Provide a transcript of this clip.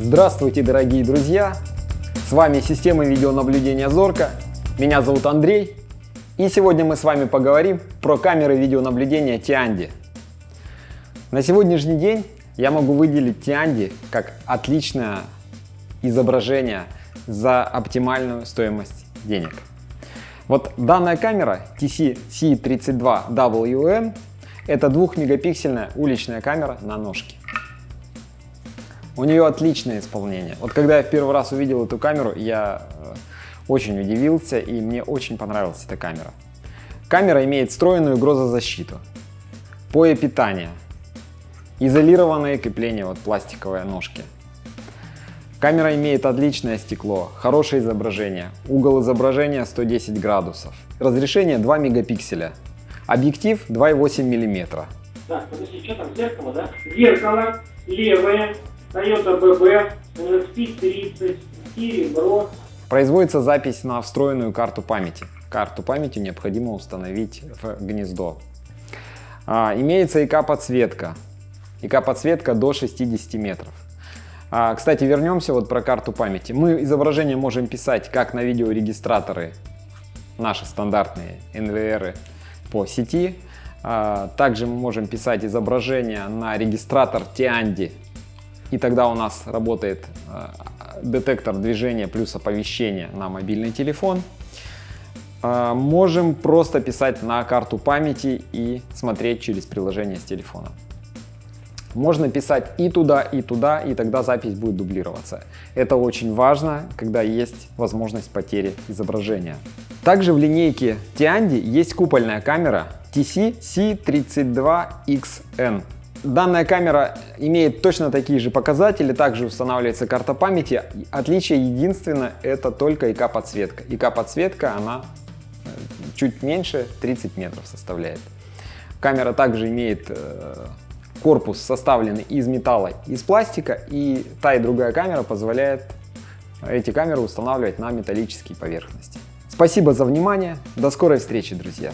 Здравствуйте, дорогие друзья! С вами система видеонаблюдения Зорка. Меня зовут Андрей. И сегодня мы с вами поговорим про камеры видеонаблюдения Tiandi. На сегодняшний день я могу выделить Tiandi как отличное изображение за оптимальную стоимость денег. Вот данная камера TC-C32WM это двухмегапиксельная уличная камера на ножке. У нее отличное исполнение. Вот когда я в первый раз увидел эту камеру, я э, очень удивился и мне очень понравилась эта камера. Камера имеет встроенную грозозащиту, пое питания, изолированное крепление, вот пластиковые ножки. Камера имеет отличное стекло, хорошее изображение, угол изображения 110 градусов, разрешение 2 мегапикселя, объектив 2,8 миллиметра. Так, подожди, что там, зеркало, да? Зеркало, левое, Toyota BB, NSP 30, серебро. Производится запись на встроенную карту памяти. Карту памяти необходимо установить в гнездо. А, имеется ИК-подсветка. ИК-подсветка до 60 метров. А, кстати, вернемся вот про карту памяти. Мы изображение можем писать как на видеорегистраторы, наши стандартные NVR по сети. А, также мы можем писать изображение на регистратор Tiandi и тогда у нас работает э, детектор движения плюс оповещение на мобильный телефон. Э, можем просто писать на карту памяти и смотреть через приложение с телефона. Можно писать и туда, и туда, и тогда запись будет дублироваться. Это очень важно, когда есть возможность потери изображения. Также в линейке Tiandi есть купольная камера TC C32XN. Данная камера имеет точно такие же показатели, также устанавливается карта памяти. Отличие единственное, это только ИК-подсветка. ИК-подсветка, она э, чуть меньше 30 метров составляет. Камера также имеет э, корпус составленный из металла, из пластика, и та и другая камера позволяет эти камеры устанавливать на металлические поверхности. Спасибо за внимание, до скорой встречи, друзья!